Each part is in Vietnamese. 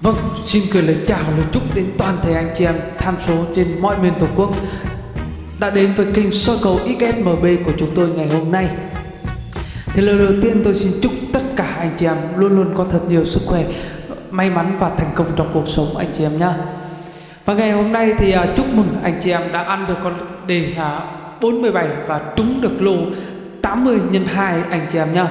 Vâng, xin gửi lời chào lời chúc đến toàn thể anh chị em tham số trên mọi miền tổ quốc đã đến với kênh soi cầu XSMB của chúng tôi ngày hôm nay. Thì lời đầu tiên tôi xin chúc tất cả anh chị em luôn luôn có thật nhiều sức khỏe, may mắn và thành công trong cuộc sống anh chị em nhé. Và ngày hôm nay thì uh, chúc mừng anh chị em đã ăn được con đề à, uh, 47 và trúng được lô 80 nhân 2 anh chị em nhé.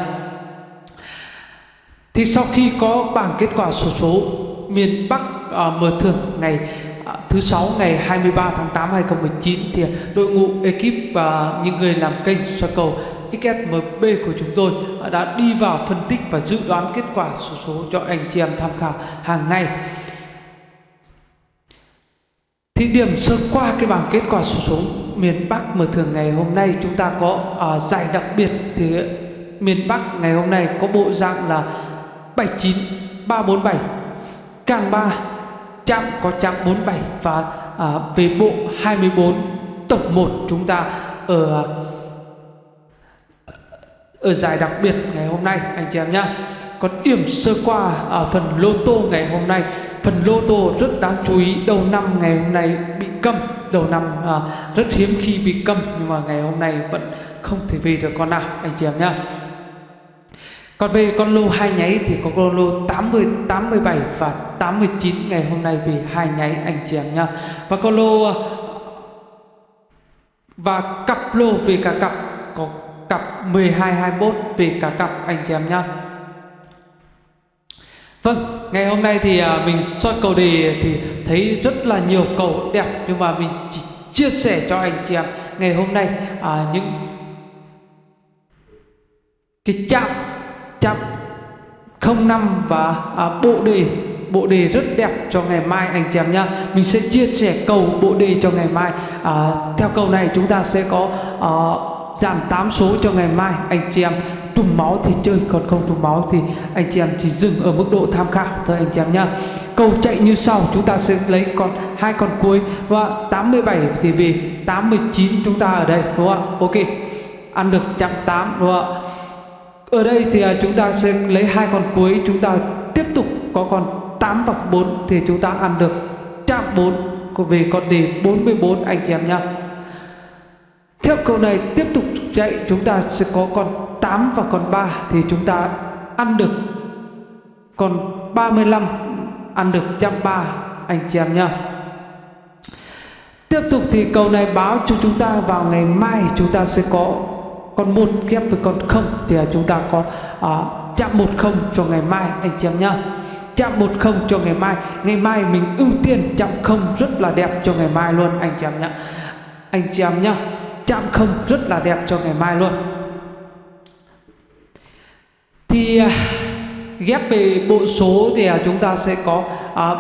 Thì sau khi có bảng kết quả sổ số, số miền Bắc à, mở thưởng ngày à, thứ sáu ngày 23 tháng 8 2019 thì đội ngũ ekip và những người làm kênh soi cầu XSMB của chúng tôi à, đã đi vào phân tích và dự đoán kết quả số, số cho anh chị em tham khảo hàng ngày. Thì điểm sơ qua cái bảng kết quả số, số miền Bắc mở thưởng ngày hôm nay chúng ta có uh, giải đặc biệt thì miền Bắc ngày hôm nay có bộ dạng là 79 347 càng 3 chạm có chạm 47 và à, về bộ 24 tổng 1 chúng ta ở à, ở giải đặc biệt ngày hôm nay anh chị em nhé còn điểm sơ qua ở phần lô tô ngày hôm nay. Phần lô tô rất đáng chú ý đầu năm ngày hôm nay bị câm. Đầu năm à, rất hiếm khi bị câm nhưng mà ngày hôm nay vẫn không thể về được con nào anh chị em nhé còn về con lô hai nháy thì có con lô 80, 87 và 89 ngày hôm nay vì hai nháy anh chị em nhá. Và con lô ờ, và cặp lô về cả cặp có cặp 12 21 về cả cặp anh chị em nhá. Vâng, ngày hôm nay thì ờ, mình soi cầu đề thì thấy rất là nhiều cầu đẹp nhưng mà mình chỉ chia sẻ cho anh chị em ngày hôm nay à, những cái chạm 105 và à, bộ đề bộ đề rất đẹp cho ngày mai anh chị em nhá. Mình sẽ chia sẻ cầu bộ đề cho ngày mai. À, theo cầu này chúng ta sẽ có à, giảm 8 số cho ngày mai anh chị em. Trùng máu thì chơi còn không trùng máu thì anh chị em chỉ dừng ở mức độ tham khảo thôi anh chị em nhá. Cầu chạy như sau chúng ta sẽ lấy con hai con cuối. Và 87 thì vì 89 chúng ta ở đây đúng không ạ? Ok. Ăn được chạm 8 đúng không ạ? Ở đây thì à, chúng ta sẽ lấy hai con cuối, chúng ta tiếp tục có con 8 và 4 thì chúng ta ăn được chạm 4 về con đề 44 anh chị em nhá. Theo câu này, tiếp tục chạy chúng ta sẽ có con 8 và con 3 thì chúng ta ăn được con 35 ăn được trăm ba, anh chị em nhá. Tiếp tục thì câu này báo cho chúng ta vào ngày mai chúng ta sẽ có con một ghép với con không thì chúng ta có à, chạm một không cho ngày mai anh chị em nhá. Chạm một không cho ngày mai. Ngày mai mình ưu tiên chạm không rất là đẹp cho ngày mai luôn anh chị em nhá. Anh chị em nhá chạm không rất là đẹp cho ngày mai luôn. Thì à, ghép về bộ số thì à, chúng ta sẽ có à,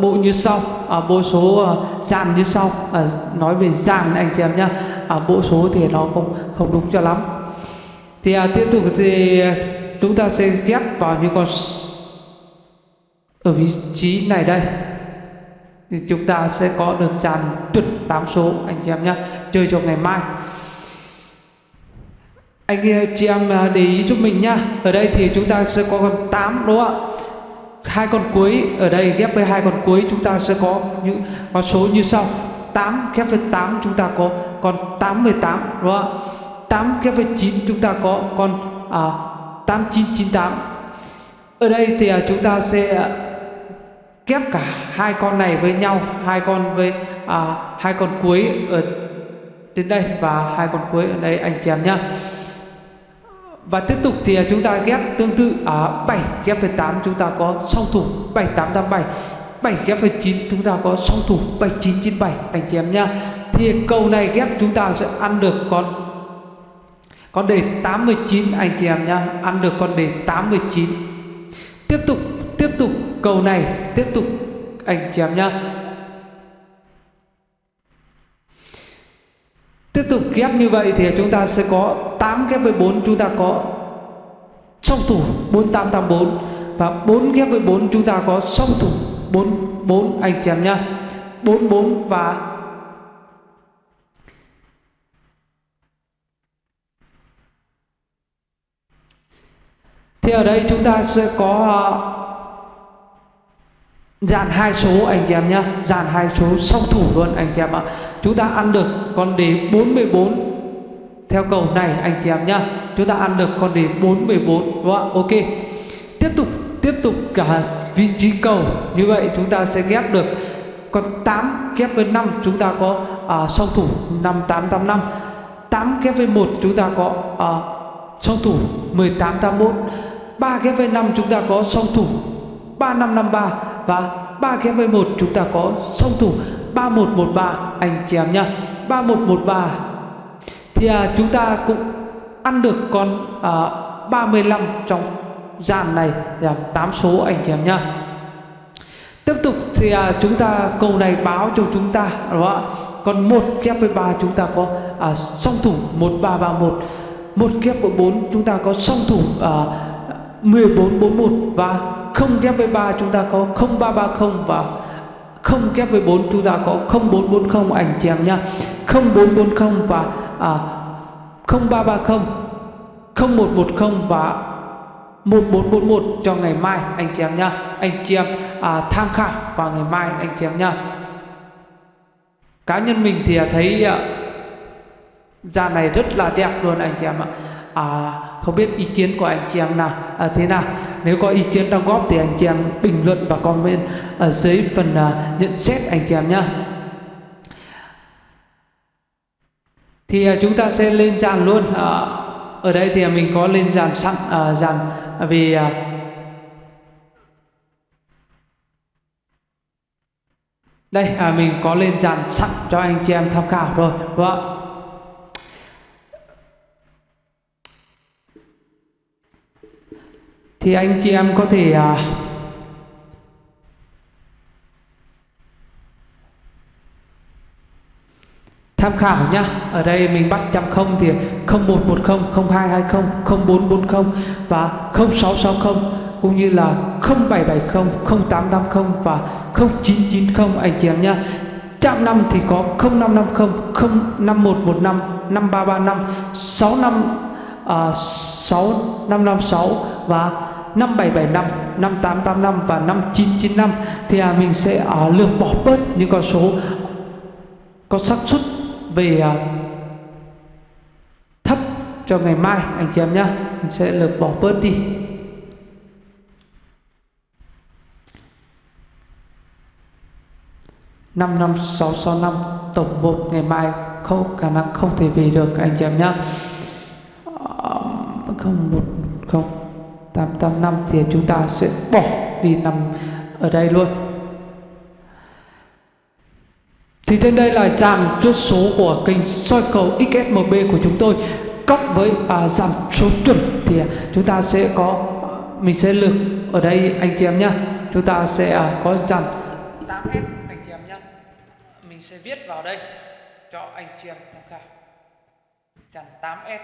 bộ như sau. À, bộ số à, dàn như sau. À, nói về dàn anh chị em nhá ở bộ số thì nó không không đúng cho lắm. Thì à, tiếp tục thì à, chúng ta sẽ ghép vào những con ở vị trí này đây. Thì chúng ta sẽ có được dàn tuyệt 8 số anh chị em nhé chơi cho ngày mai. Anh à, chị em để ý giúp mình nhá. Ở đây thì chúng ta sẽ có con 8 đúng không ạ? Hai con cuối ở đây ghép với hai con cuối chúng ta sẽ có những con số như sau. 8 ghép với 8 chúng ta có. Con 88 đúng không ạ? 8 ghép với 9 chúng ta có. Con à, 8998 ở đây thì à, chúng ta sẽ à, ghép cả hai con này với nhau hai con với à, hai con cuối ở đến đây và hai con cuối ở đây anh chị em nhá. Và tiếp tục thì à, chúng ta ghép tương tự ở à, 7 ghép với 8 chúng ta có. Song thủ 7887 7 ghép với 9 chúng ta có song thủ 7997 anh chị em nhá. Thì cầu này ghép chúng ta sẽ ăn được con con đề 89 anh chị em nhá. Ăn được con đề 89 tiếp tục tiếp tục cầu này, tiếp tục, anh chị em nhá. Tiếp tục ghép như vậy thì chúng ta sẽ có 8 ghép với 4 chúng ta có song thủ 4884 và 4 ghép với 4 chúng ta có song thủ 44 anh chị em nhá. 44 và thì ở đây chúng ta sẽ có ờ, dàn hai số anh chị em nhá. Dàn hai số song thủ luôn anh chị em ạ. Chúng ta ăn được con đề 44 theo cầu này anh chị em nhá. Chúng ta ăn được con đề 414 đúng không ok. Tiếp tục tiếp tục cả vị trí cầu. Như vậy chúng ta sẽ ghép được. Con 8 ghép với 5 chúng ta có à, song thủ 5885 8 ghép với 1 chúng ta có à, song thủ 1881 3 ghép với 5 chúng ta có song thủ 3553 và 3 ghép với 1 chúng ta có song thủ 3113 anh chị em nhá 3113 thì à, chúng ta cũng ăn được con à, 35 trong dàn này là 8 số anh chị em nhá. Tiếp tục thì à, chúng ta cầu này báo cho chúng ta đúng không ạ? Còn một kép với ba chúng ta có à, song thủ 1331 một. Kép với 4 chúng ta có song thủ à, 1441 và không ghép với 3 chúng ta có 0330 và không ghép với 4 chúng ta có 0440 anh chị em nhá. 0440 và à, 0330 0110 và 1441 cho ngày mai anh chị em nhá. Anh chị em à, tham khảo vào ngày mai anh chị em nhá. Cá nhân mình thì à, thấy à, da này rất là đẹp luôn anh chị em ạ. À, không biết ý kiến của anh chị em nào à, thế nào. Nếu có ý kiến đóng góp thì anh chị em bình luận và comment ở dưới phần à, nhận xét anh chị em nhá. Thì à, chúng ta sẽ lên dàn luôn. À, ở đây thì mình có lên dàn sẵn à, dàn vì à, đây à, mình có lên dàn sẵn cho anh chị em tham khảo rồi đúng không thì anh chị em có thể à, tham khảo nhá. Ở đây mình bắt trăm không thì 0110 0220 0440 và 0660 cũng như là 0770 0880 và 0990 anh chị em nhá. Chạm năm thì có 0550 05115 5335 65 uh, 6556 và 5775 5885 và 5995 thì à, mình sẽ à, lược bỏ bớt những con số có xác suất về à, thấp cho ngày mai, anh chị em nhé mình sẽ lược bỏ bớt đi. Năm năm, sáu sáu, năm, tổng một ngày mai, không, khả năng không thể về được, anh chị em nhé không, một, không, tám tám, năm thì chúng ta sẽ bỏ đi nằm ở đây luôn thì trên đây là giảm chốt số của kênh soi cầu XSMB của chúng tôi. Cộng với à, giảm số chuẩn thì à, chúng ta sẽ có à, mình sẽ lược ở đây anh chị em nhé chúng ta sẽ à, có giảm 8S anh chị em nhé mình sẽ viết vào đây cho anh chị em tham khảo. Giảm 8S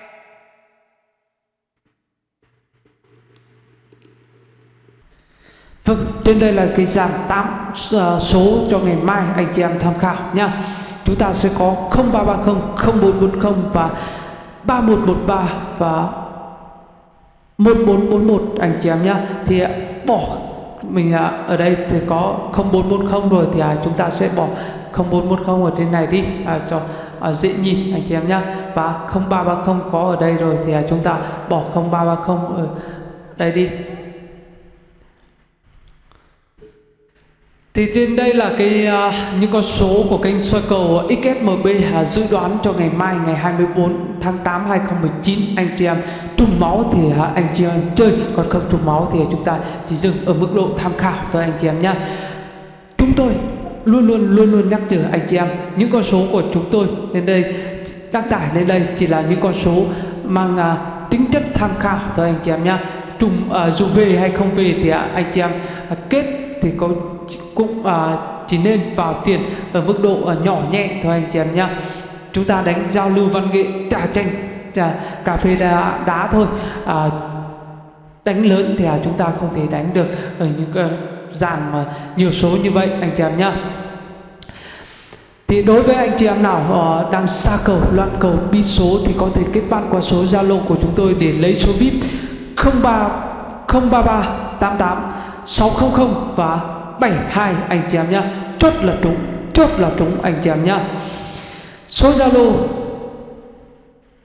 Vâng, trên đây là cái dàn 8 uh, số cho ngày mai anh chị em tham khảo nha. Chúng ta sẽ có 0330, 0440 và 3113 và 1441 anh chị em nhá. Thì à, bỏ mình à, ở đây thì có 0440 rồi thì à, chúng ta sẽ bỏ 0410 ở trên này đi à, cho à, dễ nhìn anh chị em nhá và 0330 có ở đây rồi thì chúng ta bỏ 0330 ở đây đi Thì trên đây là cái uh, những con số của kênh soi cầu XSMB uh, à, dự đoán cho ngày mai ngày 24 tháng 8 2019 anh chị em trùng máu thì uh, anh chị em chơi còn không trùng máu thì chúng ta chỉ dừng ở mức độ tham khảo thôi anh chị em nhé. Chúng tôi luôn luôn luôn luôn nhắc nhở anh chị em những con số của chúng tôi lên đây đăng tải lên đây chỉ là những con số mang uh, tính chất tham khảo thôi anh chị em nhé. Trùng uh, dù về hay không về thì uh, anh chị em uh, kết thì có cũng à, chỉ nên vào tiền ở mức độ à, nhỏ nhẹ thôi anh chị em nhá. Chúng ta đánh giao lưu văn nghệ trà chanh trà, cà phê đá, đá thôi. À, đánh lớn thì à, chúng ta không thể đánh được ở những cái dàn mà nhiều số như vậy anh chị em nhá. Thì đối với anh chị em nào uh, đang xa cầu loạn cầu bi số thì có thể kết bạn qua số zalo của chúng tôi để lấy số vip 03 033 88 600 và 72 anh chị em nhá. Chốt là trúng chốt là trúng anh chị em nhá. Số Zalo.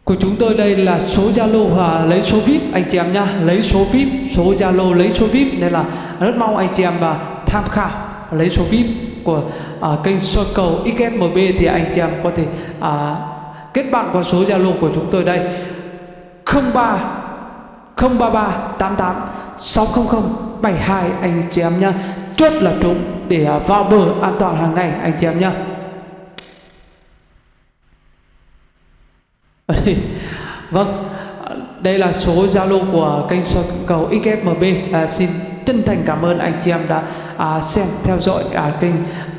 Của chúng tôi đây là số Zalo và lấy số VIP anh chị em nhá. Lấy số VIP số Zalo lấy số VIP. Nên là rất mong anh chị em và tham khảo lấy số VIP của uh, kênh soi cầu XSMB thì anh chị em có thể uh, kết bạn qua số Zalo của chúng tôi đây. 03 033 88 600 72 anh chị em nhá chốt là trúng để à, vào bờ an toàn hàng ngày anh chị em nhé vâng đây là số Zalo của kênh soi cầu XSMB à, xin chân thành cảm ơn anh chị em đã à, xem theo dõi à, kênh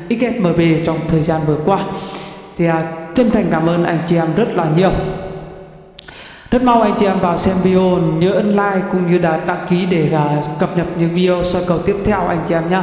XSMB trong thời gian vừa qua. Thì à, chân thành cảm ơn anh chị em rất là nhiều rất mong anh chị em vào xem video, nhớ ấn like cũng như đã đăng ký để à, cập nhật những video soi cầu tiếp theo anh chị em nhé